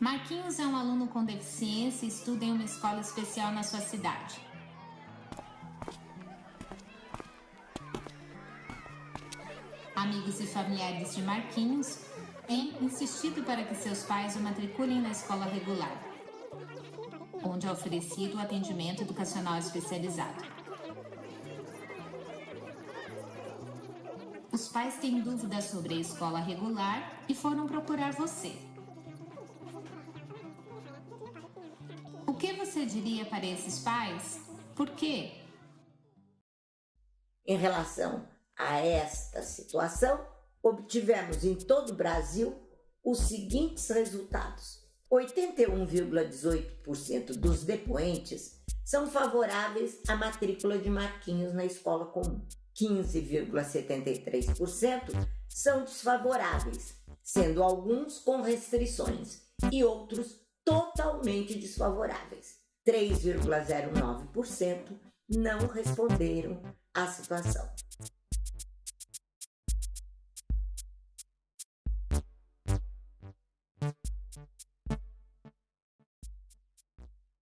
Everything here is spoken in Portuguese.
Marquinhos é um aluno com deficiência e estuda em uma escola especial na sua cidade. Amigos e familiares de Marquinhos têm insistido para que seus pais o matriculem na escola regular, onde é oferecido o atendimento educacional especializado. Os pais têm dúvidas sobre a escola regular e foram procurar você. Que você diria para esses pais? Por quê? Em relação a esta situação, obtivemos em todo o Brasil os seguintes resultados. 81,18% dos depoentes são favoráveis à matrícula de Marquinhos na escola comum. 15,73% são desfavoráveis, sendo alguns com restrições e outros totalmente desfavoráveis. 3,09% não responderam à situação.